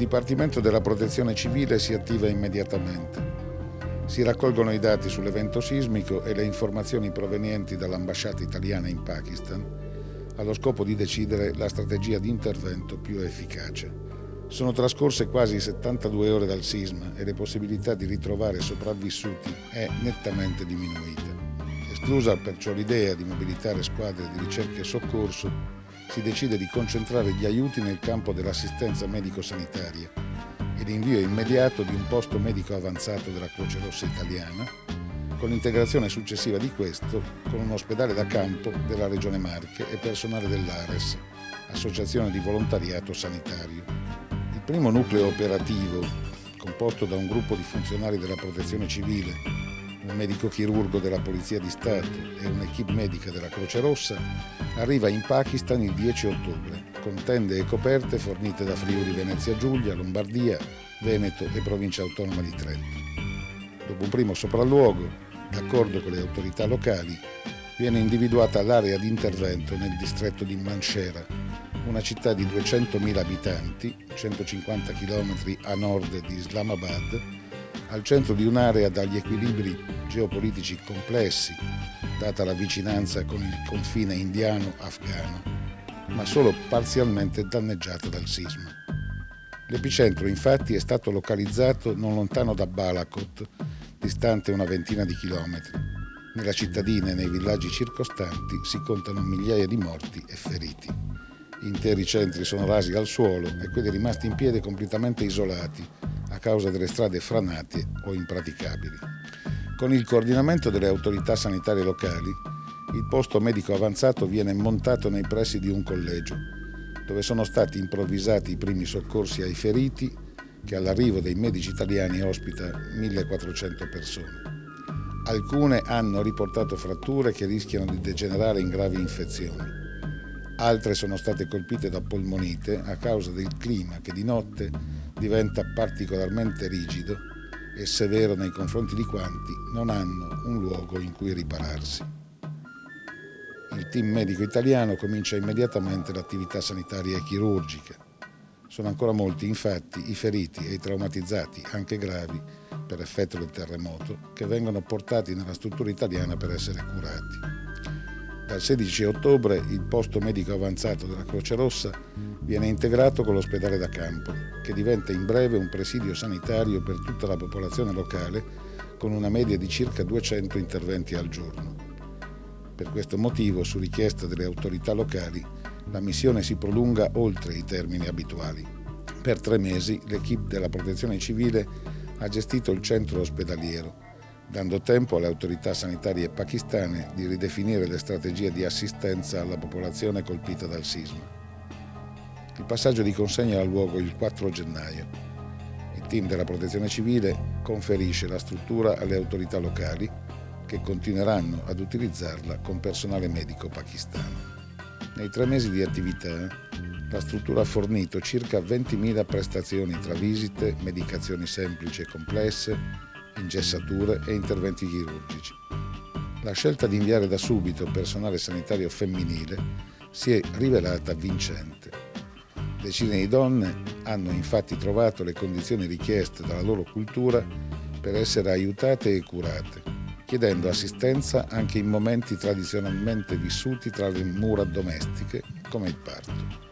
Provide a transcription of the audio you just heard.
Dipartimento della Protezione Civile si attiva immediatamente. Si raccolgono i dati sull'evento sismico e le informazioni provenienti dall'ambasciata italiana in Pakistan allo scopo di decidere la strategia di intervento più efficace. Sono trascorse quasi 72 ore dal sisma e le possibilità di ritrovare sopravvissuti è nettamente diminuita. Esclusa perciò l'idea di mobilitare squadre di ricerca e soccorso, si decide di concentrare gli aiuti nel campo dell'assistenza medico-sanitaria e l'invio immediato di un posto medico avanzato della Croce Rossa italiana, con l'integrazione successiva di questo con un ospedale da campo della Regione Marche e personale dell'ARES, Associazione di Volontariato Sanitario. Il primo nucleo operativo, composto da un gruppo di funzionari della Protezione Civile, un medico chirurgo della Polizia di Stato e un'equipe medica della Croce Rossa, arriva in Pakistan il 10 ottobre, con tende e coperte fornite da Friuli Venezia Giulia, Lombardia, Veneto e Provincia Autonoma di Trento. Dopo un primo sopralluogo, d'accordo con le autorità locali, viene individuata l'area di intervento nel distretto di Manshera, una città di 200.000 abitanti, 150 km a nord di Islamabad, al centro di un'area dagli equilibri geopolitici complessi, data la vicinanza con il confine indiano-afghano, ma solo parzialmente danneggiata dal sisma. L'epicentro infatti è stato localizzato non lontano da Balakot, distante una ventina di chilometri. Nella cittadina e nei villaggi circostanti si contano migliaia di morti e feriti. Interi centri sono rasi al suolo e quelli rimasti in piedi completamente isolati, a causa delle strade franate o impraticabili. Con il coordinamento delle autorità sanitarie locali, il posto medico avanzato viene montato nei pressi di un collegio, dove sono stati improvvisati i primi soccorsi ai feriti, che all'arrivo dei medici italiani ospita 1400 persone. Alcune hanno riportato fratture che rischiano di degenerare in gravi infezioni. Altre sono state colpite da polmonite a causa del clima che di notte diventa particolarmente rigido e severo nei confronti di quanti non hanno un luogo in cui ripararsi. Il team medico italiano comincia immediatamente l'attività sanitaria e chirurgica. Sono ancora molti, infatti, i feriti e i traumatizzati, anche gravi, per effetto del terremoto, che vengono portati nella struttura italiana per essere curati. Dal 16 ottobre il posto medico avanzato della Croce Rossa viene integrato con l'ospedale da campo, che diventa in breve un presidio sanitario per tutta la popolazione locale con una media di circa 200 interventi al giorno. Per questo motivo, su richiesta delle autorità locali, la missione si prolunga oltre i termini abituali. Per tre mesi l'equipe della protezione civile ha gestito il centro ospedaliero, dando tempo alle autorità sanitarie pakistane di ridefinire le strategie di assistenza alla popolazione colpita dal sisma. Il passaggio di consegna ha luogo il 4 gennaio. Il team della Protezione Civile conferisce la struttura alle autorità locali che continueranno ad utilizzarla con personale medico pakistano. Nei tre mesi di attività la struttura ha fornito circa 20.000 prestazioni tra visite, medicazioni semplici e complesse, ingessature e interventi chirurgici. La scelta di inviare da subito personale sanitario femminile si è rivelata vincente. Decine di donne hanno infatti trovato le condizioni richieste dalla loro cultura per essere aiutate e curate, chiedendo assistenza anche in momenti tradizionalmente vissuti tra le mura domestiche, come il parto.